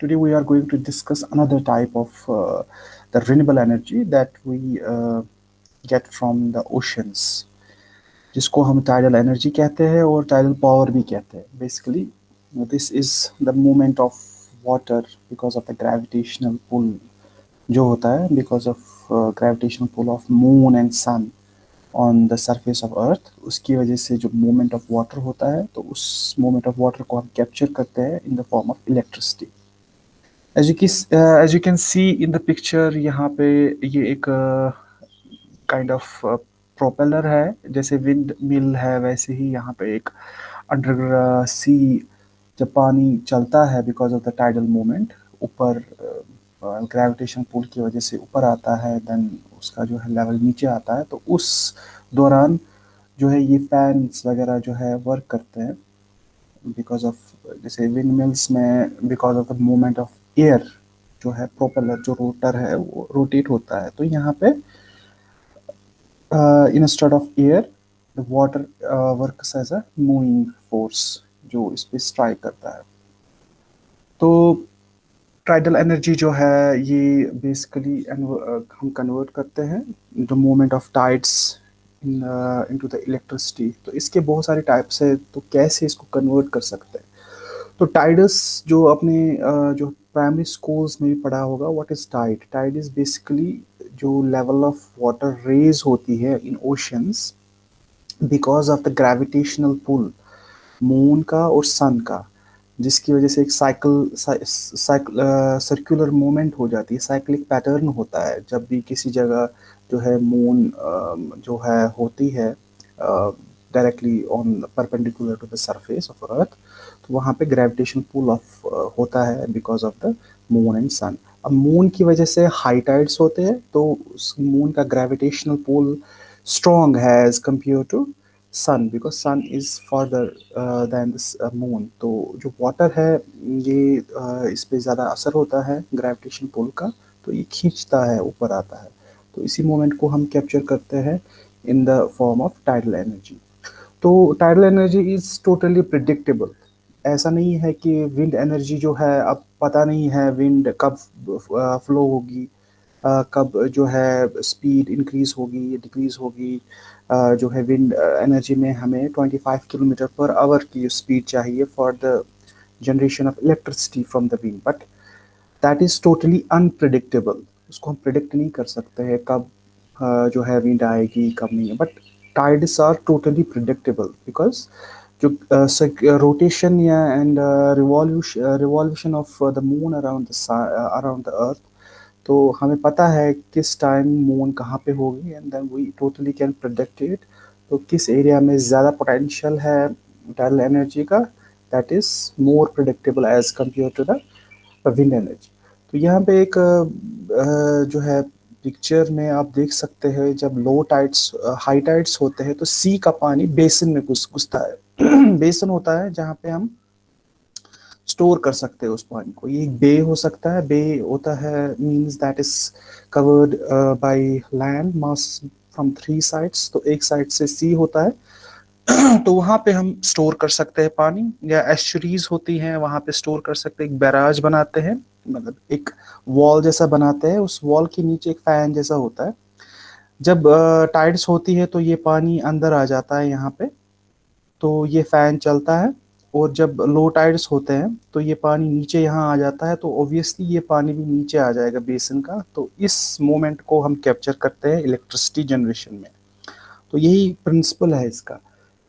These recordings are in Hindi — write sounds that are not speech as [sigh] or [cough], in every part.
today we are going to discuss another type of uh, the renewable energy that we uh, get from the oceans. जिसको हम टाइडल एनर्जी कहते हैं और टाइडल पावर भी कहते हैं. Basically this is the movement of water because of the gravitational pull जो होता है because of gravitational pull of moon and sun on the surface of earth उसकी वजह से जो मूवमेंट ऑफ़ वाटर होता है तो उस मूवमेंट ऑफ़ वाटर को हम कैप्चर करते हैं in the form of electricity as you as you can see in the picture यहाँ पे ये एक काइंड ऑफ़ प्रोपेलर है। जैसे विंड मिल है वैसे ही यहाँ पे एक अंडर सी जब पानी चलता है because of the tidal movement ऊपर ग्रेविटेशन uh, पुल की वजह से ऊपर आता है देन उसका जो है लेवल नीचे आता है। तो उस दौरान जो है ये फैंस वगैरह जो है वर्क करते हैं बिकॉज़ ऑफ़ जैसे विंड मिल्स में because of the movement of air जो है प्रोपेलर जो रोटर है वो रोटेट होता है। तो यहाँ पे instead of air the water work as a moving force जो इस पर स्ट्राइक करता है। तो ट्राइडल एनर्जी जो है ये बेसिकली uh, हम कन्वर्ट करते हैं the movement of tides in into the electricity तो इसके बहुत सारे टाइप्स है तो कैसे इसको कन्वर्ट कर सकते हैं? तो टाइडस जो अपने uh, जो प्राइमरी स्कूल्स में भी पढ़ा होगा what is tide tide is basically जो लेवल ऑफ़ वाटर रेज होती है in oceans because of the gravitational pull moon का और सन का, जिसकी वजह से एक साइकिल सर्कुलर मोमेंट हो जाती है साइक्लिक पैटर्न होता है, जब भी किसी जगह जो है मून जो है होती है directly on perpendicular to the surface of earth तो वहाँ पे ग्रेविटेशन पुल ऑफ़ होता है because of the moon and sun अब मून की वजह से हाई टाइड्स होते हैं तो उस मून का ग्रेविटेशनल पुल स्ट्रॉन्ग है as compare to sun because sun is farther than moon तो जो वाटर है ये uh, इस पर ज़्यादा असर होता है ग्रेविटेशन पुल का तो ये खींचता है ऊपर आता है। तो इसी मोमेंट को हम कैप्चर करते हैं in the form of tidal energy तो tidal energy is totally predictable ऐसा नहीं है कि विंड एनर्जी जो है, अब पता नहीं है विंड कब फ्लो होगी कब जो है स्पीड इंक्रीज होगी डिक्रीज होगी जो है विंड एनर्जी में हमें 25 किलोमीटर पर आवर की स्पीड चाहिए for the generation of electricity from the wind but that is totally unpredictable उसको हम प्रिडिक्ट नहीं कर सकते हैं कब जो है विंड आएगी, कब नहीं but tides are totally predictable because जो रोटेशन या and revolution of the moon around around the earth तो हमें पता है किस टाइम मून कहाँ पे होगी and then we totally can product it तो किस एरिया में ज़्यादा पोटेंशियल है टाइडल एनर्जी का that is more productable as compare to the wind energy तो यहाँ पे एक जो है पिक्चर में आप देख सकते हैं, जब लो टाइड्स हाई टाइड्स होते हैं तो सी का पानी बेसन में घुस, घुसता है। [clears throat] बेसन होता है जहाँ पे हम स्टोर कर सकते हैं उस पानी को। ये बे हो सकता है। बे होता है means that is covered by land mass from three sides तो एक साइड से सी होता है। [clears throat] तो वहाँ पे हम स्टोर कर सकते हैं पानी, या एस्चुरीज होती हैं, वहाँ पे स्टोर कर सकते हैं, एक बैराज बनाते हैं। मतलब एक वॉल जैसा बनाते हैं, उस वॉल के नीचे एक फ़ैन जैसा होता है। जब टाइड्स होती है तो ये पानी अंदर आ जाता है यहाँ पे तो ये फ़ैन चलता है। और जब लो टाइड्स होते हैं तो ये पानी नीचे यहाँ आ जाता है तो ऑब्वियसली ये पानी भी नीचे आ जाएगा बेसन का। तो इस मोमेंट को हम कैप्चर करते हैं इलेक्ट्रिसिटी जनरेशन में। तो यही प्रिंसिपल है इसका।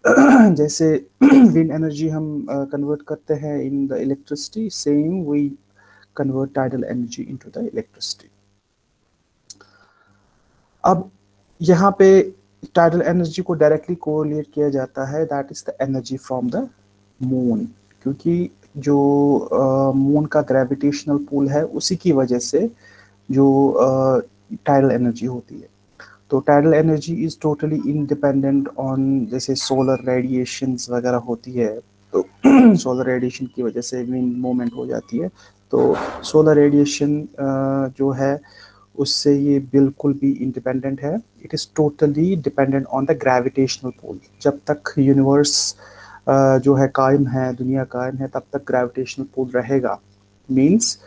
[clears throat] जैसे [clears throat] विंड एनर्जी हम कन्वर्ट करते हैं in the electricity same we convert tidal energy into the electricity अब यहाँ पे टाइडल एनर्जी को डायरेक्टली कोरिलेट किया जाता है that is the energy from the moon क्योंकि जो मून का ग्रेविटेशनल पुल है, उसी की वजह से जो टाइडल एनर्जी होती है। तो tidal energy is totally independent on जैसे सोलर रेडिएशन वगैरह होती है तो [clears throat] सोलर रेडिएशन की वजह से विंड मूवमेंट हो जाती है। तो सोलर रेडिएशन जो है उससे ये बिल्कुल भी इंडिपेंडेंट है। It is totally dependent on the gravitational pull जब तक यूनिवर्स जो है कायम है दुनिया कायम है तब तक ग्रेविटेशनल पोल रहेगा। मीन्स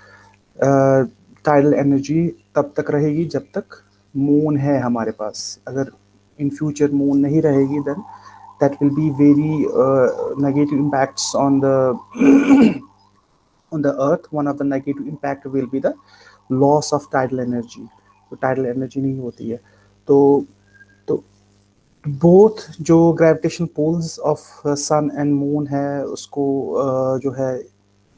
टाइडल एनर्जी तब तक रहेगी जब तक मून है हमारे पास। अगर इन फ्यूचर मून नहीं रहेगी then that will be very uh, impacts on the on the earth one of the negative impact will be the loss of tidal energy. तो tidal energy नहीं होती है। तो तो बोथ जो gravitation pulls of sun and moon है उसको uh, जो है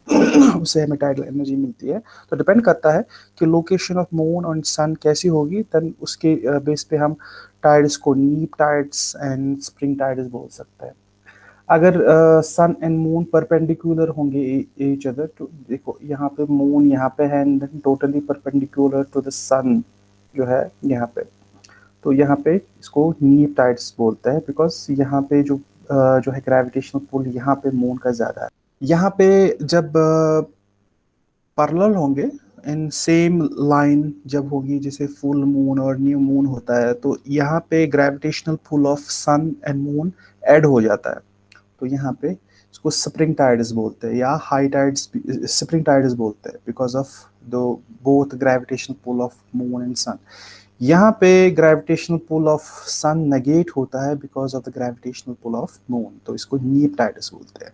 [coughs] उससे हमें टाइडल एनर्जी मिलती है। तो डिपेंड करता है कि लोकेशन ऑफ़ मून और सन कैसी होगी देन उसके बेस पे हम टाइड्स को नीप टाइड्स एंड स्प्रिंग टाइड्स बोल सकते हैं। अगर सन एंड मून परपेंडिकुलर होंगे एच अदर तो देखो यहाँ पे मून यहाँ पे है and totally perpendicular to the sun जो है यहाँ पे। तो यहाँ पे इसको नीप टाइड्स बोलते हैं बिकॉज़ यहाँ पे जो uh, जो है ग्रेविटेशनल पुल यहाँ पे मून का ज़्यादा है। यहाँ पे जब पैरेलल होंगे इन सेम लाइन जब होगी जैसे फुल मून और न्यू मून होता है तो यहाँ पे gravitational pull of sun and moon add हो जाता है। तो यहाँ पे इसको स्प्रिंग टाइड्स बोलते हैं या हाई टाइड्स स्प्रिंग टाइड्स बोलते हैं बिकॉज़ ऑफ़ दो both gravitation pull of moon and sun यहाँ पे gravitational pull of sun negate होता है because of the gravitational pull of moon तो इसको नीप टाइडस बोलते हैं।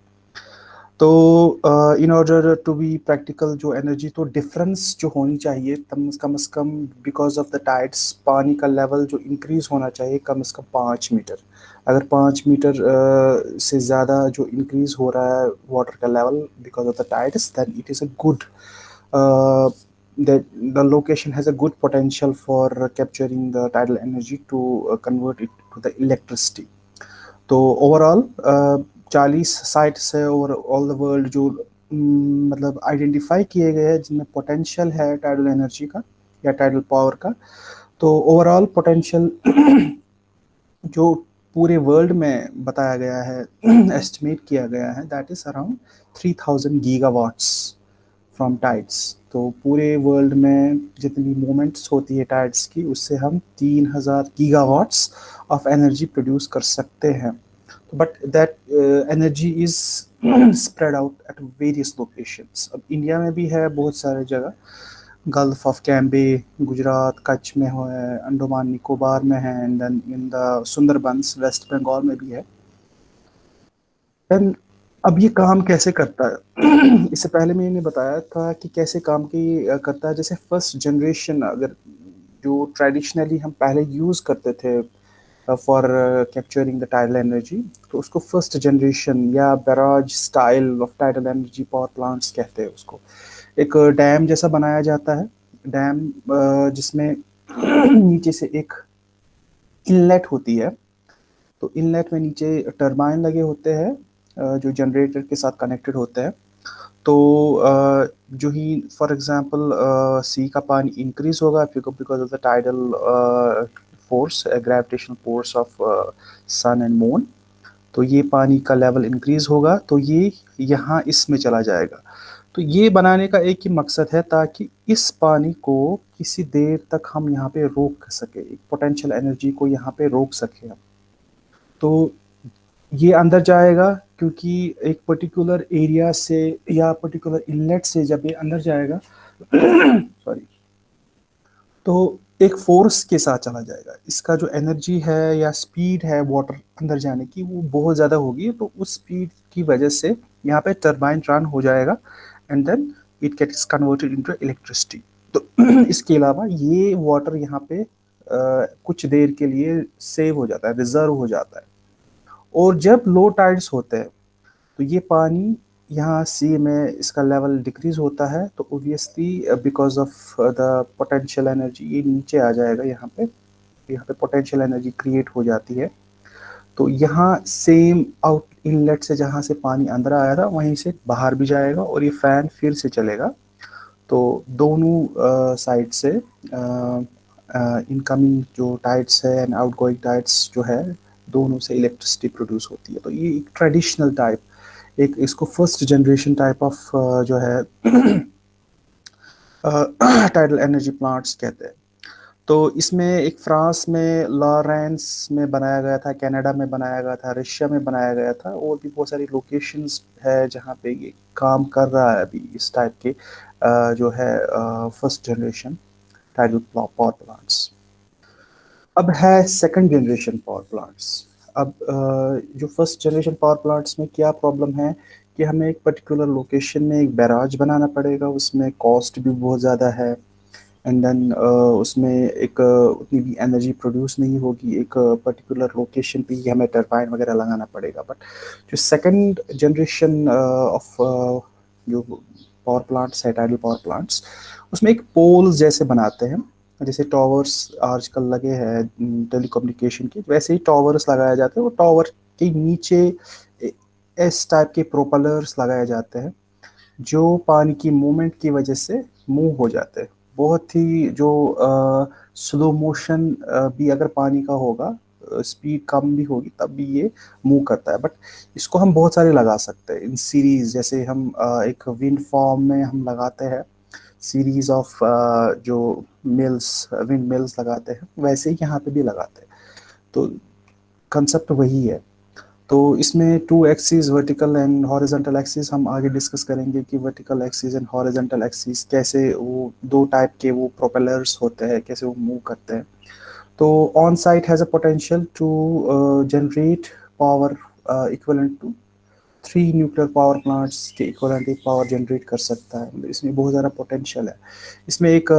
तो in order to be practical जो एनर्जी तो डिफरेंस जो होनी चाहिए कम कम अज़ कम बिकॉज़ ऑफ़ द टाइड्स पानी का लेवल जो इंक्रीज़ होना चाहिए कम अज़ कम पाँच मीटर। अगर पाँच मीटर uh, से ज़्यादा जो इंक्रीज़ हो रहा है वाटर का level because of the tides then it is a good the location has a good potential for capturing the tidal energy to convert it to the electricity तो ओवरऑल 40 साइट्स है और ऑल द वर्ल्ड जो mm, मतलब आइडेंटिफाई किए गए हैं, जिनमें पोटेंशियल है टाइडल एनर्जी का या टाइडल पावर का तो ओवरऑल पोटेंशियल [clears throat] जो पूरे वर्ल्ड में बताया गया है [clears throat] एस्टिमेट किया गया है that is around three thousand gigawatts from tides तो पूरे वर्ल्ड में जितनी मोमेंट्स होती है टाइड्स की, उससे हम तीन हज़ार gigawatts of energy produce कर सकते हैं। But that energy is [clears throat] spread out at various locations. अब इंडिया में भी है बहुत सारे जगह। गल्फ ऑफ़ कैम्बे गुजरात कच्छ में है अंडोमान निकोबार में है and then in the Sundarbans West Bengal में भी है। एंड अब ये काम कैसे करता है? [clears throat] इससे पहले मैंने बताया था कि कैसे काम की करता है। जैसे फ़र्स्ट जनरेशन अगर जो ट्रेडिशनली हम पहले यूज़ करते थे for capturing the tidal energy तो उसको फ़र्स्ट जनरेशन या barrage style of tidal energy power plants कहते हैं उसको। एक डैम जैसा बनाया जाता है। डैम जिसमें [clears throat] नीचे से एक इनलेट होती है। तो इनलेट में नीचे टर्बाइन लगे होते हैं जो जनरेटर के साथ कनेक्टेड होते हैं। तो जो ही फॉर एग्जांपल सी का पानी इंक्रीज होगा because of the tidal force gravitational force of sun and moon तो ये पानी का लेवल इंक्रीज होगा तो ये यहाँ इसमें चला जाएगा। तो ये बनाने का एक ही मकसद है ताकि इस पानी को किसी देर तक हम यहाँ पे रोक सके, एक पोटेंशियल एनर्जी को यहाँ पे रोक सके हम। तो ये अंदर जाएगा क्योंकि एक पर्टिकुलर एरिया से या पर्टिकुलर इनलेट से जब ये अंदर जाएगा [coughs] सॉरी तो एक फोर्स के साथ चला जाएगा। इसका जो एनर्जी है या स्पीड है वाटर अंदर जाने की वो बहुत ज़्यादा होगी तो उस स्पीड की वजह से यहाँ पे टर्बाइन रन हो जाएगा and then it gets converted into electricity तो [clears throat] इसके अलावा ये वाटर यहाँ पे आ, कुछ देर के लिए सेव हो जाता है रिज़र्व हो जाता है। और जब लो टाइड्स होते हैं तो ये पानी यहाँ सी में इसका लेवल डिक्रीज होता है तो obviously because of the potential energy ये नीचे आ जाएगा यहाँ पे यहाँ पे पोटेंशियल एनर्जी क्रिएट हो जाती है। तो यहाँ सेम आउट इनलेट से जहाँ से पानी अंदर आया था वहीं से बाहर भी जाएगा और ये फ़ैन फिर से चलेगा। तो दोनों साइड uh, से इनकमिंग uh, uh, जो टाइट्स है एंड आउट गोइंग टाइट्स जो है दोनों से इलेक्ट्रिसिटी प्रोड्यूस होती है। तो ये एक ट्रेडिशनल टाइप एक इसको फ़र्स्ट जनरेशन टाइप ऑफ़ जो है टाइडल एनर्जी प्लांट्स कहते हैं। तो इसमें एक फ्रांस में लॉरेंस में बनाया गया था, कनाडा में बनाया गया था, रशिया में बनाया गया था, और भी बहुत सारी लोकेशंस है जहाँ पे ये काम कर रहा है अभी इस टाइप के जो है first generation tidal power plants अब है सेकंड जनरेशन पावर प्लांट्स अब जो फ़र्स्ट जनरेशन पावर प्लांट्स में क्या प्रॉब्लम है कि हमें एक पर्टिकुलर लोकेशन में एक बैराज बनाना पड़ेगा, उसमें कॉस्ट भी बहुत ज़्यादा है। एंड देन उसमें एक उतनी भी एनर्जी प्रोड्यूस नहीं होगी, एक पर्टिकुलर लोकेशन पे ही हमें टरबाइन वगैरह लगाना पड़ेगा। बट जो सेकंड जनरेशन ऑफ़ जो पावर प्लांट्स है टाइडल पावर प्लांट्स उसमें एक पोल्स जैसे बनाते हैं। जैसे टावर्स आजकल लगे हैं टेलीकम्युनिकेशन के वैसे ही टावर्स लगाए जाते हैं। वो टावर के नीचे इस टाइप के प्रोपलर्स लगाए जाते हैं जो पानी की मूवमेंट की वजह से मूव हो जाते हैं। बहुत ही जो आ, स्लो मोशन भी अगर पानी का होगा स्पीड कम भी होगी तब भी ये मूव करता है। बट इसको हम बहुत सारे लगा सकते हैं। इन सीरीज़ जैसे हम आ, एक विंड फॉर्म में हम लगाते हैं सीरीज़ ऑफ़ जो मिल्स विंड मिल्स लगाते हैं, वैसे ही यहाँ पे भी लगाते हैं। तो कंसेप्ट वही है। तो इसमें two axis vertical and horizontal axis हम आगे डिस्कस करेंगे कि vertical axis and horizontal axis कैसे वो दो टाइप के वो प्रोपेलर्स होते हैं, कैसे वो मूव करते हैं। तो on site has a potential to generate power equivalent to three nuclear power plants के इक्वलेंट एक पावर जनरेट कर सकता है। मतलब इसमें बहुत ज़्यादा पोटेंशियल है। इसमें एक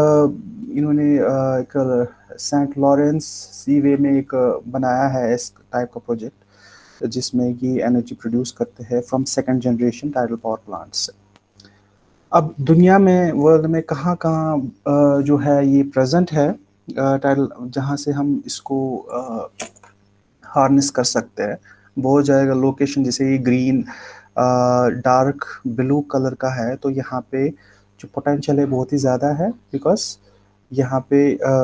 इन्होंने एक सेंट लॉरेंस सी वे में एक बनाया है इस टाइप का प्रोजेक्ट जिसमें ये एनर्जी प्रोड्यूस करते हैं from second generation tidal power plants अब दुनिया में वर्ल्ड में कहाँ कहाँ जो है ये प्रेजेंट है टाइडल जहाँ से हम इसको हार्नेस कर सकते हैं। बहुत जाएगा लोकेशन जैसे ये ग्रीन डार्क ब्लू कलर का है तो यहाँ पे जो पोटेंशियल है बहुत ही ज़्यादा है बिकॉज़ यहाँ पे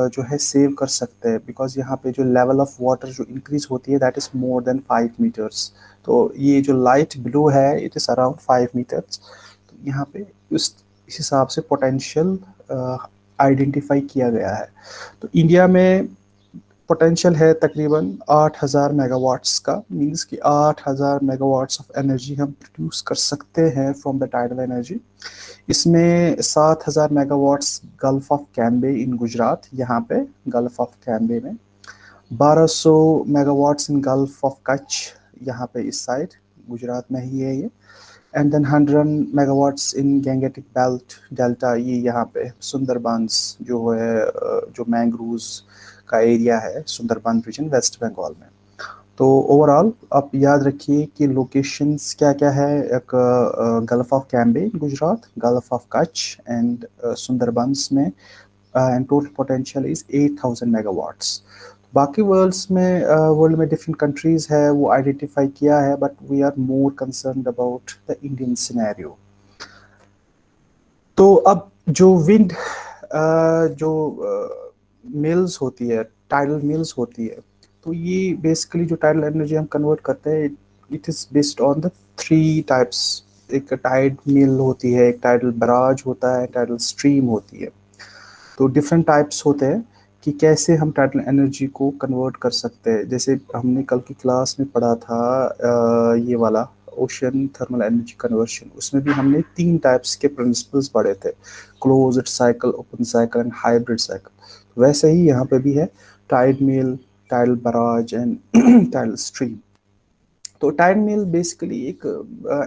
जो है सेव कर सकते हैं बिकॉज़ यहाँ पे जो लेवल ऑफ़ वाटर जो इंक्रीज होती है that is more than five meters तो ये जो लाइट ब्लू है it is around five meters तो यहाँ पे उस हिसाब से पोटेंशियल आइडेंटिफाई किया गया है। तो इंडिया में पोटेंशियल है तकरीबन 8000 मेगावाट्स का। मींस कि 8000 मेगावाट्स ऑफ़ एनर्जी हम प्रोड्यूस कर सकते हैं फ्रॉम द टाइडल एनर्जी इसमें 7000 megawatts gulf of Cambay in Gujarat यहाँ पे गल्फ ऑफ़ कैम्बे में। 1200 megawatts in gulf of Kutch यहाँ पे इस साइड गुजरात में ही है ये। And then 100 megawatts in Gangetic belt delta ये यहाँ पे सुंदरबंस जो है जो मैंग्रूव्स का एरिया है सुंदरबन रीजन वेस्ट बंगाल में। तो ओवरऑल आप याद रखिए कि लोकेशंस क्या क्या है एक gulf of Cambay Gujarat gulf of Kutch and Sundarbans में and total potential is 8000 megawatts बाकी वर्ल्ड्स में वर्ल्ड में डिफरेंट कंट्रीज़ है वो आइडेंटिफाई किया है but we are more concern about the Indian scenario तो अब जो विंड uh, जो uh, मिल्स होती है टाइडल मिल्स होती है तो ये बेसिकली जो टाइडल एनर्जी हम कन्वर्ट करते हैं it is based on the three types एक टाइड मिल होती है, एक टाइडल बराज होता है टाइडल स्ट्रीम होती है। तो डिफरेंट टाइप्स होते हैं कि कैसे हम टाइडल एनर्जी को कन्वर्ट कर सकते हैं। जैसे हमने कल की क्लास में पढ़ा था ये वाला ओशन थर्मल एनर्जी कन्वर्शन उसमें भी हमने तीन टाइप्स के प्रिंसिपल्स पढ़े थे close cycle open cycle and hybrid cycle वैसे ही यहाँ पे भी है tide mill tidal barrage and tidal stream तो टाइड मिल बेसिकली एक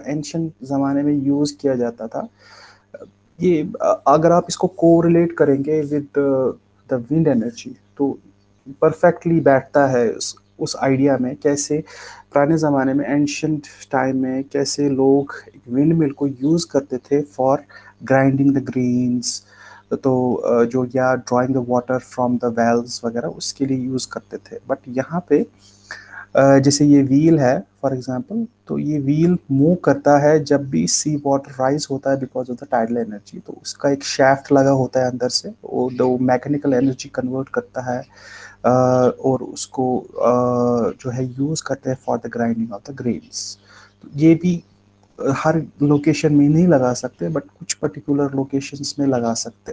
एंशंट ज़माने में यूज़ किया जाता था। ये अगर आप इसको कोरिलेट करेंगे विद द विंड एनर्जी तो परफेक्टली बैठता है उस उस आइडिया में कैसे पुराने ज़माने में एंशंट टाइम में कैसे लोग विंड मिल को यूज़ करते थे फॉर ग्राइंडिंग द ग्रीन्स तो जो या drawing water from the wells वगैरह, उसके लिए यूज़ करते थे। बट यहाँ पे जैसे ये व्हील है फॉर एग्जांपल तो ये व्हील मूव करता है जब भी सी वाटर राइज होता है because of the tidal energy तो उसका एक शैफ्ट लगा होता है अंदर से, वो दो मैकेनिकल एनर्जी कन्वर्ट करता है और उसको जो है यूज़ करते हैं for the grinding of the grains ये भी हर लोकेशन में नहीं लगा सकते बट कुछ पर्टिकुलर लोकेशंस में लगा सकते।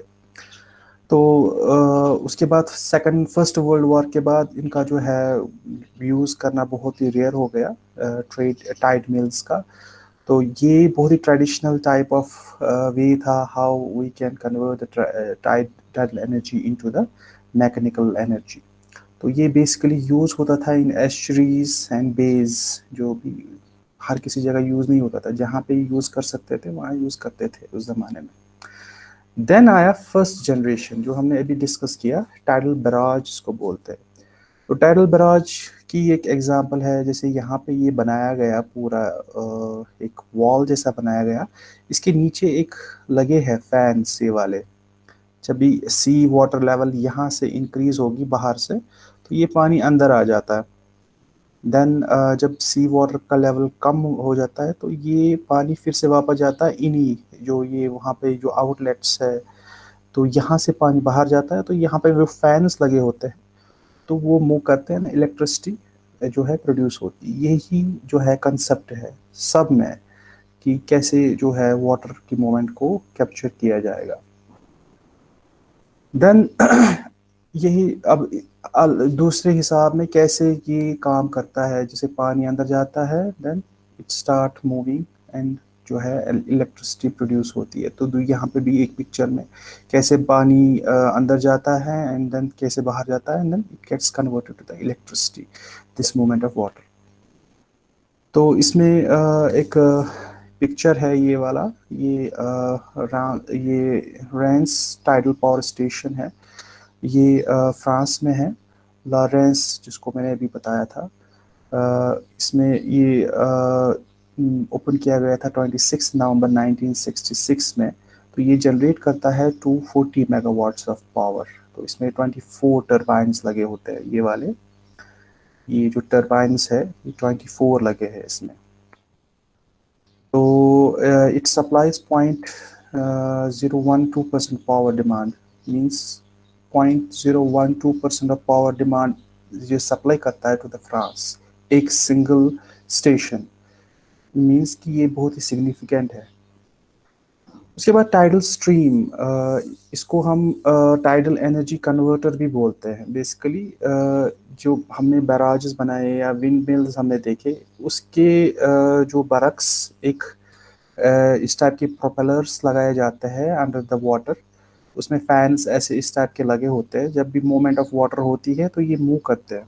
तो उसके बाद सेकंड फ़र्स्ट वर्ल्ड वॉर के बाद इनका जो है यूज़ करना बहुत ही रेयर हो गया ट्रेड टाइड मिल्स का। तो ये बहुत ही ट्रेडिशनल टाइप ऑफ़ वे था how we can convert tidal energy into the mechanical energy तो ये बेसिकली यूज़ होता था इन एस्ट्रीज एंड बेज जो भी हर किसी जगह यूज़ नहीं होता था। जहाँ पे यूज़ कर सकते थे, वहाँ यूज़ करते थे उस ज़माने में। देन आया फ़र्स्ट जनरेशन जो हमने अभी डिस्कस किया टाइडल बराज जिसको बोलते हैं। तो टाइडल बराज की एक एग्जांपल है, जैसे यहाँ पे ये बनाया गया पूरा एक वॉल जैसा बनाया गया। इसके नीचे एक लगे हैं फ़ैन ये वाले। जब भी सी वाटर लेवल यहाँ से इंक्रीज होगी बाहर से तो ये पानी अंदर आ जाता है। देन uh, जब सी वाटर का लेवल कम हो जाता है तो ये पानी फिर से वापस जाता है इन्हीं जो ये वहाँ पे जो आउटलेट्स है तो यहाँ से पानी बाहर जाता है तो यहाँ पे जो फैंस लगे होते हैं। तो वो मूव करते हैं ना इलेक्ट्रिसिटी जो है प्रोड्यूस होती है यही जो है कंसेप्ट है सब में कि कैसे जो है वाटर की मूवमेंट को कैप्चर किया जाएगा। देन [clears throat] यही अब दूसरे हिसाब में कैसे ये काम करता है? जैसे पानी अंदर जाता है then it start moving and जो है इलेक्ट्रिसिटी प्रोड्यूस होती है। तो यहाँ पे भी एक पिक्चर में कैसे पानी अंदर जाता है एंड देन कैसे बाहर जाता है and then it gets converted to the electricity this movement of water तो इसमें एक पिक्चर है ये वाला। ये ये रेंस टाइडल पावर स्टेशन है। ये फ्रांस में है, लॉरेंस, जिसको मैंने अभी बताया था। इसमें ये ओपन किया गया था 26 नवंबर 1966 में। तो ये जनरेट करता है 240 मेगावाट्स ऑफ़ पावर। तो इसमें 24 टर्बाइंस लगे होते हैं, ये वाले। ये जो टर्बाइंस है, ये 24 लगे हैं इसमें। तो it supplies point zero one two percent power demand. Means point zero one two percent of power demand ये सप्लाई करता है टू द फ्रांस एक सिंगल स्टेशन मीन्स कि ये बहुत ही सिग्निफिकेंट है। उसके बाद टाइडल स्ट्रीम इसको हम टाइडल एनर्जी कन्वर्टर भी बोलते हैं। बेसिकली जो हमने बैराजेस बनाए या विंड मिल्स हमने देखे, उसके जो बरक्स एक इस टाइप के प्रोपेलर्स लगाए जाते हैं अंडर द वाटर उसमें फैंस ऐसे इस टाइप के लगे होते हैं, जब भी मूवमेंट ऑफ़ वाटर होती है तो ये मूव करते हैं।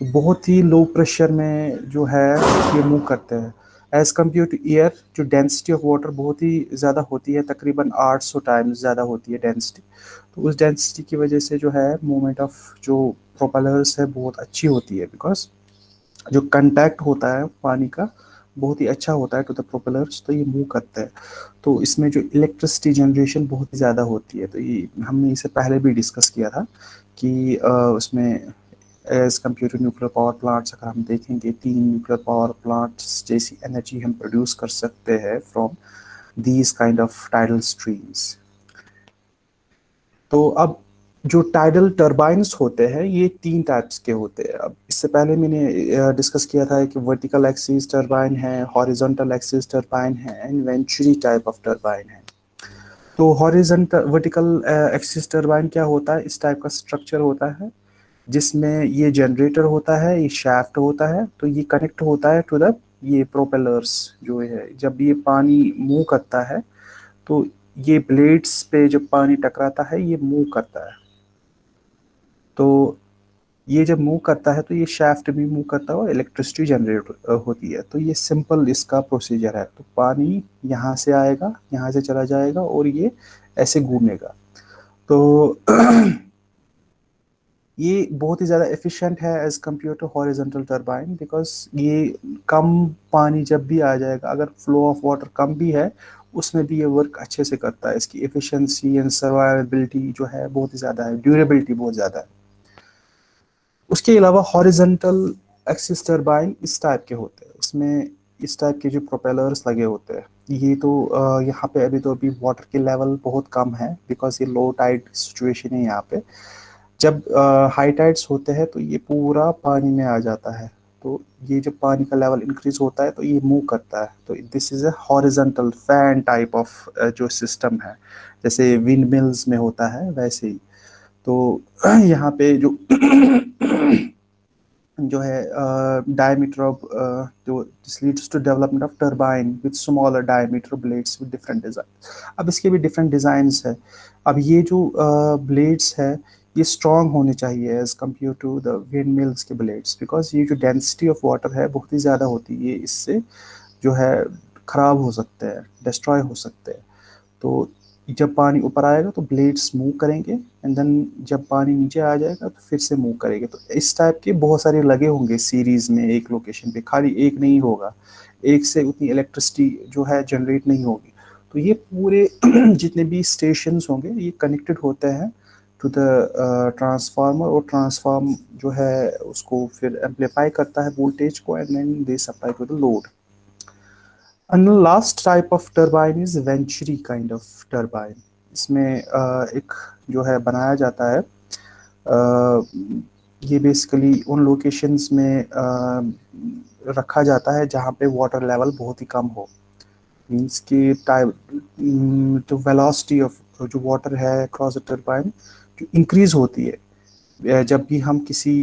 तो बहुत ही लो प्रेशर में जो है, ये मूव करते हैं। एज़ कंपेयर टू एयर जो डेंसिटी ऑफ़ वाटर बहुत ही ज़्यादा होती है, तकरीबन 800 टाइम्स ज़्यादा होती है डेंसिटी तो उस डेंसिटी की वजह से जो है मूवमेंट ऑफ़ जो प्रोपेलर्स है, बहुत अच्छी होती है बिकॉज़ जो कंटैक्ट होता है पानी का बहुत ही अच्छा होता है टू द प्रोपेलर्स तो ये मूव करता है। तो इसमें जो इलेक्ट्रिसिटी जनरेशन बहुत ही ज़्यादा होती है तो ये हमने इसे पहले भी डिस्कस किया था कि उसमें as compare to nuclear power plants अगर हम देखेंगे, तीन न्यूक्लियर पावर प्लांट्स जैसी एनर्जी हम प्रोड्यूस कर सकते हैं from these kind of tidal streams तो अब जो टाइडल टर्बाइंस होते हैं, ये तीन टाइप्स के होते हैं। अब इससे पहले मैंने डिस्कस किया था कि वर्टिकल एक्सिस टर्बाइन है हॉरिजॉन्टल एक्सिस टर्बाइन है and venturi type of turbine है। तो हॉरिजॉन्टल वर्टिकल एक्सिस टर्बाइन क्या होता है? इस टाइप का स्ट्रक्चर होता है, जिसमें ये जनरेटर होता है, ये शाफ्ट होता है तो ये कनेक्ट होता है टू द ये प्रोपेलर्स जो है। जब ये पानी मूव करता है तो ये ब्लेड्स पे जब पानी टकराता है, ये मूव करता है। तो ये जब मूव करता है तो ये शाफ्ट भी मूव करता है और इलेक्ट्रिसिटी जनरेट होती है। तो ये सिंपल इसका प्रोसीजर है। तो पानी यहाँ से आएगा, यहाँ से चला जाएगा और ये ऐसे घूमेगा। तो [clears throat] ये बहुत ही ज़्यादा एफिशिएंट है as compare to horizontal turbine because ये कम पानी जब भी आ जाएगा, अगर फ्लो ऑफ़ वाटर कम भी है, उसमें भी ये वर्क अच्छे से करता है। इसकी एफिशिएंसी एंड सर्वाइबिलिटी जो है, बहुत ही ज़्यादा है। ड्यूरेबिलिटी बहुत ज़्यादा है। उसके अलावा हॉरिजेंटल एक्सिस टर्बाइन इस टाइप के होते हैं। इसमें इस टाइप के जो प्रोपेलर्स लगे होते हैं, ये तो यहाँ पे अभी तो अभी वाटर के लेवल बहुत कम है बिकॉज़ ये लो टाइड सिचुएशन है यहाँ पे। जब हाई टाइड्स होते हैं तो ये पूरा पानी में आ जाता है। तो ये जब पानी का लेवल इंक्रीज होता है तो ये मूव करता है। तो this is a horizontal fan type of जो सिस्टम है, जैसे विंड मिल्स में होता है, वैसे ही। तो [clears throat] यहाँ पे जो [clears throat] जो है डायमीटर ऑफ़ जो this leads to development of turbine with smaller diameter blades with different design अब इसके भी डिफरेंट डिज़ाइंस है। अब ये जो ब्लेड्स uh, है ये स्ट्रॉन्ग होने चाहिए as compare to the wind mills के ब्लेड्स बिकॉज़ ये जो डेंसिटी ऑफ़ वाटर है बहुत ही ज़्यादा होती है। इससे जो है ख़राब हो सकते हैं डिस्ट्रॉय हो सकते हैं। तो जब पानी ऊपर आएगा तो ब्लेड्स मूव करेंगे एंड देन जब पानी नीचे आ जाएगा तो फिर से मूव करेंगे। तो इस टाइप के बहुत सारे लगे होंगे सीरीज़ में एक लोकेशन पे। खाली एक नहीं होगा। एक से उतनी इलेक्ट्रिसिटी जो है जनरेट नहीं होगी। तो ये पूरे [clears throat] जितने भी स्टेशन होंगे, ये कनेक्टेड होते हैं टू द ट्रांसफार्मर और ट्रांसफार्म जो है उसको फिर एम्पलीफाई करता है वोल्टेज को and then they supply to the load And last type of turbine is Venturi kind of turbine. इसमें एक जो है बनाया जाता है ये बेसिकली उन लोकेशंस में रखा जाता है जहाँ पे वाटर लेवल बहुत ही कम हो मीन्स कि टाइप जो वेलोसिटी ऑफ़ जो वाटर है क्रॉस टर्बाइन जो इंक्रीज होती है जब भी हम किसी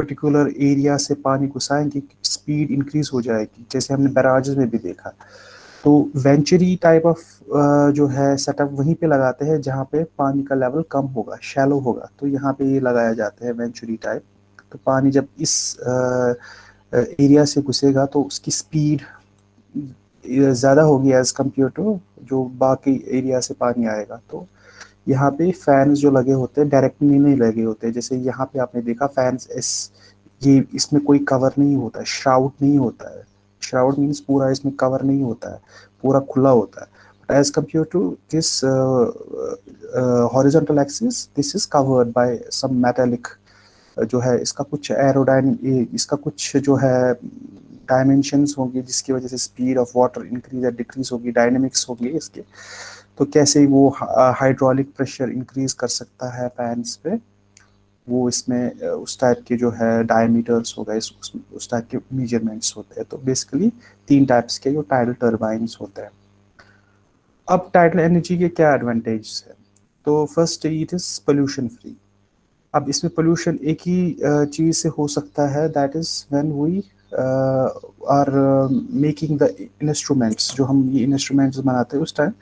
पर्टिकुलर एरिया से पानी घुसाएँगे स्पीड इंक्रीज हो जाएगी। जैसे हमने बैराजेस में भी देखा। तो वेंचरी टाइप ऑफ़ जो है सेटअप वहीं पे लगाते हैं जहाँ पे पानी का लेवल कम होगा शैलो होगा। तो यहाँ पे ये लगाया जाता है वेंचुरी टाइप तो पानी जब इस एरिया से घुसेगा तो उसकी स्पीड ज़्यादा होगी एज़ कंपेयर टू जो बाकी एरिया से पानी आएगा। तो यहाँ पे फैंस जो लगे होते हैं डायरेक्टली नहीं लगे होते जैसे यहाँ पे आपने देखा फैंस इस, ये इसमें कोई कवर नहीं होता है। श्राउड नहीं होता है। श्राउड मीन्स पूरा इसमें कवर नहीं होता है। पूरा खुला होता है। But as compare to this horizontal axis this is covered by some metallic जो है, इसका कुछ एरोडाइन इसका कुछ जो है डायमेंशंस होंगे, जिसकी वजह से स्पीड ऑफ़ वाटर इंक्रीज या डिक्रीज होगी डायनेमिक्स होगी इसके। तो कैसे वो हाइड्रोलिक प्रेशर इंक्रीज कर सकता है पैंस पे? वो इसमें उस टाइप के जो है डायमीटर्स हो गए उस, उस टाइप के मेजरमेंट्स होते हैं। तो बेसिकली तीन टाइप्स के जो टाइडल टर्बाइंस होते हैं। अब टाइडल एनर्जी के क्या एडवांटेज है? तो first it is pollution free अब इसमें पोल्यूशन एक ही चीज़ से हो सकता है that is when we are making the instruments जो हम ये इंस्ट्रूमेंट्स बनाते हैं उस टाइम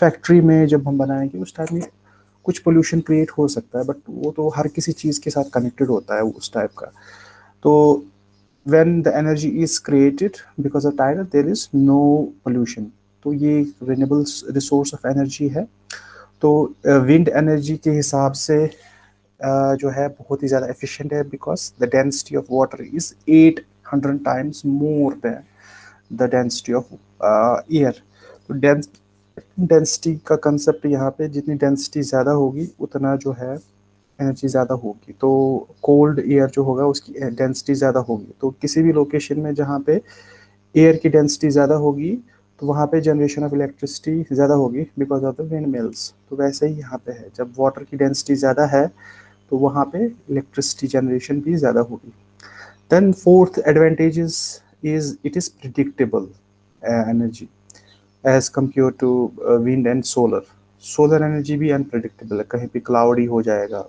फैक्ट्री में जब हम बनाएँगे उस टाइम में कुछ पोल्यूशन क्रिएट हो सकता है बट वो तो हर किसी चीज़ के साथ कनेक्टेड होता है उस टाइप का। तो when the energy is created because of tidal there is no pollution तो ये रिन्यूएबल रिसोर्स ऑफ़ एनर्जी है। तो विंड uh, एनर्जी के हिसाब से uh, जो है बहुत ही ज़्यादा एफिशिएंट है because the density of water is eight hundred times more than the density of air तो डेंसिटी का कंसेप्ट यहाँ पे जितनी डेंसिटी ज़्यादा होगी, उतना जो है एनर्जी ज़्यादा होगी। तो कोल्ड एयर जो होगा, उसकी डेंसिटी ज़्यादा होगी। तो किसी भी लोकेशन में जहाँ पे एयर की डेंसिटी ज़्यादा होगी तो वहाँ पे जनरेशन ऑफ़ इलेक्ट्रिसिटी ज़्यादा होगी because of the wind mills तो वैसे ही यहाँ पे है। जब वाटर की डेंसिटी ज़्यादा है तो वहाँ पे इलेक्ट्रिसिटी जनरेशन भी ज़्यादा होगी। Then fourth advantage is, it is predictable uh, energy as compared to uh, wind and solar. Solar energy भी अनप्रडिक्टेबल है। कहीं पे क्लाउडी हो जाएगा।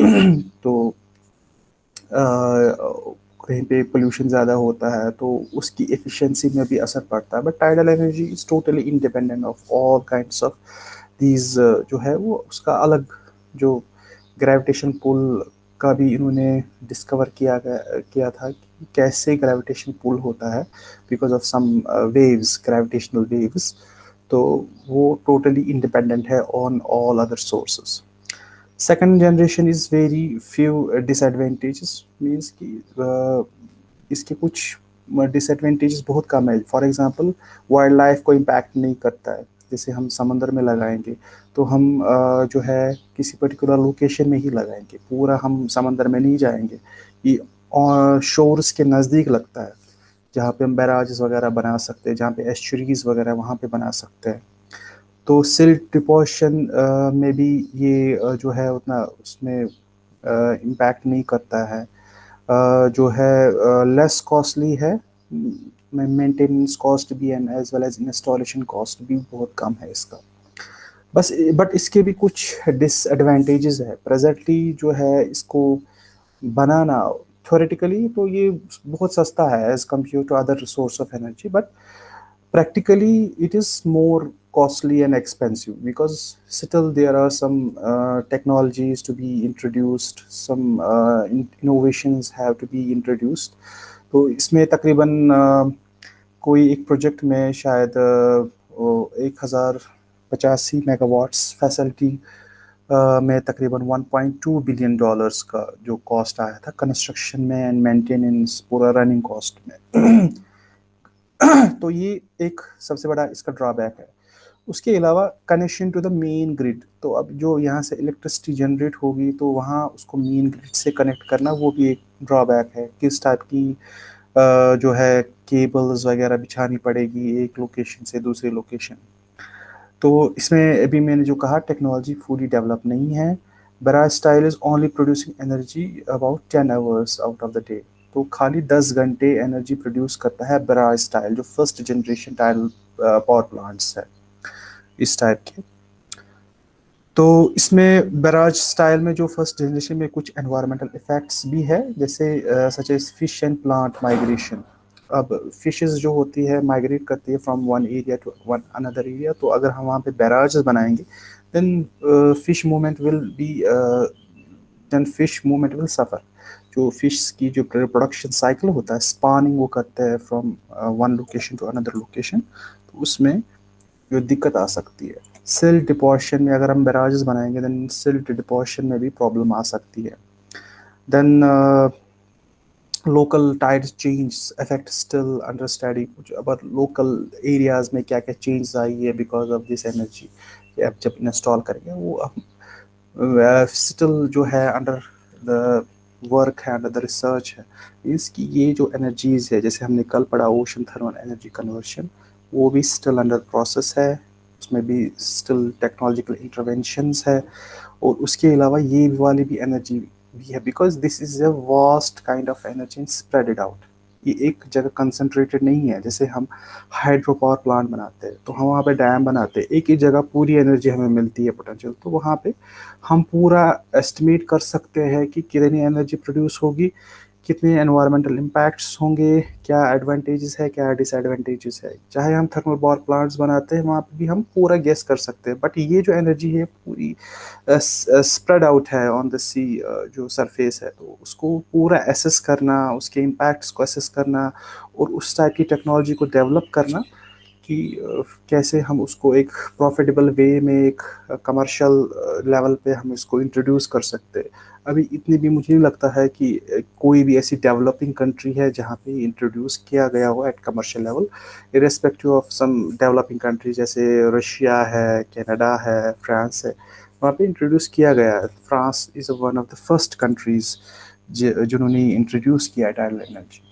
[clears throat] तो uh, कहीं पे पोल्यूशन ज़्यादा होता है तो उसकी एफिशिएंसी में भी असर पड़ता है। But tidal energy is totally independent of all kinds of these जो है वो उसका अलग जो ग्रेविटेशन पुल का भी इन्होंने डिस्कवर किया किया था कि कैसे ग्रेविटेशन पुल होता है because of some waves gravitational waves तो वो टोटली इंडिपेंडेंट है on all other sources second generation is very few disadvantages means कि uh, इसके कुछ डिसएडवेंटेजेस बहुत कम है. फॉर एग्जांपल वाइल्ड लाइफ को इम्पैक्ट नहीं करता है. जैसे हम समंदर में लगाएँगे तो हम जो है, किसी पर्टिकुलर लोकेशन में ही लगाएँगे। पूरा हम समंदर में नहीं जाएँगे। ये शोर्स के नज़दीक लगता है, जहाँ पे हम बैराज वगैरह बना सकते हैं, जहाँ पे एस्चुरीज वगैरह वहाँ पे बना सकते हैं। तो सिल्ट डिपोशन में भी ये जो है, उतना उसमें इम्पैक्ट नहीं करता है। जो है लेस कॉस्टली है मेंटेनेंस कॉस्ट भी and as well as installation cost भी बहुत कम है इसका। बस बट इसके भी कुछ डिसएडवांटेजेस है। प्रेजेंटली जो है इसको बनाना थोरेटिकली तो ये बहुत सस्ता है as compare to other resource of energy but practically it is more costly and expensive because still there are some technologies to be introduced some innovations have to be introduced तो इसमें तकरीबन कोई एक प्रोजेक्ट में शायद एक हज़ार पचासी मेगावाट्स फैसिलिटी में तकरीबन 1.2 बिलियन डॉलर्स का जो कॉस्ट आया था कंस्ट्रक्शन में एंड मेंटेनेंस, पूरा रनिंग कॉस्ट में। तो ये एक सबसे बड़ा इसका ड्रॉबैक है। उसके अलावा connection to the main grid तो अब जो यहाँ से इलेक्ट्रिसिटी जनरेट होगी तो वहाँ उसको मेन ग्रिड से कनेक्ट करना वो भी एक ड्रॉबैक है। किस टाइप की जो है केबल्स वगैरह बिछानी पड़ेगी एक लोकेशन से दूसरी लोकेशन तो इसमें अभी मैंने जो कहा टेक्नोलॉजी फुली डेवलप नहीं है barrage style is only producing energy about ten hours out of the day तो खाली दस घंटे एनर्जी प्रोड्यूस करता है बरा स्टाइल जो first generation tidal power plants है, इस टाइप के। तो इसमें बराज स्टाइल में जो फ़र्स्ट जनरेशन में कुछ एनवायरमेंटल इफेक्ट्स भी है, जैसे such as fish and plant migration अब फिशेस जो होती है माइग्रेट करती है from one area to one another area तो अगर हम वहाँ पे बैराज बनाएँगे then fish movement will be then fish movement will suffer जो फ़िश की जो प्रोडक्शन साइकिल होता है स्पानिंग वो करते हैं from one location to another location तो उसमें जो दिक्कत आ सकती है। सिल्ट डिपोशन में अगर हम बैराजेस बनाएँगे देन सिल्ट डिपोशन में भी प्रॉब्लम आ सकती है। Then local tide change effect still under study अब लोकल एरियाज़ में क्या क्या चेंज आई है बिकॉज़ ऑफ़ दिस एनर्जी आप जब इंस्टॉल करेंगे, वो स्टिल जो है अंडर द वर्क है अंडर द रिसर्च है, इसकी ये जो एनर्जीज है, जैसे हमने कल पढ़ा ओशन थर्मल एनर्जी कन्वर्शन वो भी स्टिल अंडर प्रोसेस है। उसमें भी स्टिल टेक्नोलॉजिकल इंटरवेंशंस है और उसके अलावा ये वाली भी एनर्जी भी है because this is a vast kind of energy spread it out ये एक जगह कंसनट्रेटेड नहीं है, जैसे हम हाइड्रो पावर प्लांट बनाते हैं तो हम वहाँ पे डैम बनाते हैं, एक ही जगह पूरी एनर्जी हमें मिलती है पोटेंशियल तो वहाँ पे हम पूरा एस्टिमेट कर सकते हैं कि कितनी एनर्जी प्रोड्यूस होगी कितने एनवायरमेंटल इम्पैक्ट्स होंगे, क्या एडवांटेजेस है, क्या डिसएडवांटेजेस है? चाहे हम थर्मल पावर प्लांट्स बनाते हैं, वहाँ पे भी हम पूरा गेस कर सकते हैं बट ये जो एनर्जी है, पूरी स्प्रेड आउट है ऑन द सी जो सरफेस है तो उसको पूरा एसेस करना, उसके इम्पैक्ट्स को एसेस करना, और उस टाइप की टेक्नोलॉजी को डेवलप करना कि कैसे हम उसको एक प्रॉफिटेबल वे में एक कमर्शियल लेवल पे हम इसको इंट्रोड्यूस कर सकते हैं। अभी इतनी भी मुझे नहीं लगता है कि कोई भी ऐसी डेवलपिंग कंट्री है जहाँ पे इंट्रोड्यूस किया गया हो at commercial level irrespective of some developing country जैसे रशिया है कनाडा है फ्रांस है, वहाँ पे इंट्रोड्यूस किया गया है। France is one of the first countries जिन्होंने इंट्रोड्यूस किया टाइडल एनर्जी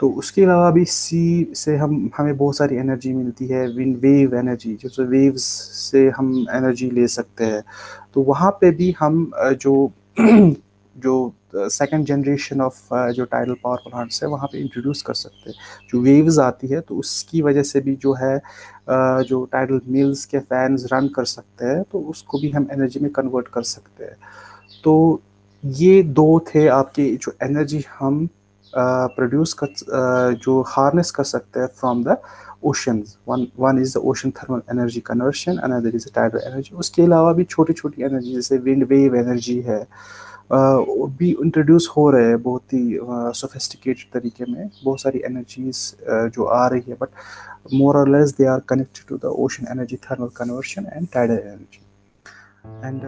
तो उसके अलावा भी सी से हम, हमें बहुत सारी एनर्जी मिलती है विन वेव एनर्जी जो वेव्स से हम एनर्जी ले सकते हैं। तो वहाँ पे भी हम जो [clears throat] जो सेकंड जनरेशन ऑफ़ जो टाइडल पावर प्लांट्स है, वहाँ पे इंट्रोड्यूस कर सकते हैं। जो वेव्स आती है तो उसकी वजह से भी जो है जो टाइडल मिल्स के फैंस रन कर सकते हैं तो उसको भी हम एनर्जी में कन्वर्ट कर सकते हैं। तो ये दो थे आपके जो एनर्जी हम प्रोड्यूस कर जो हार्नेस कर सकते हैं from the oceans one one is the ocean thermal energy conversion another is tidal energy उसके अलावा भी छोटी छोटी एनर्जी जैसे विंड वेव एनर्जी है। भी इंट्रोड्यूस हो रहे हैं बहुत ही सोफिस्टिकेटेड तरीके में। बहुत सारी एनर्जीज जो आ रही है बट मोर और less they are connected to the ocean energy thermal conversion and tidal energy and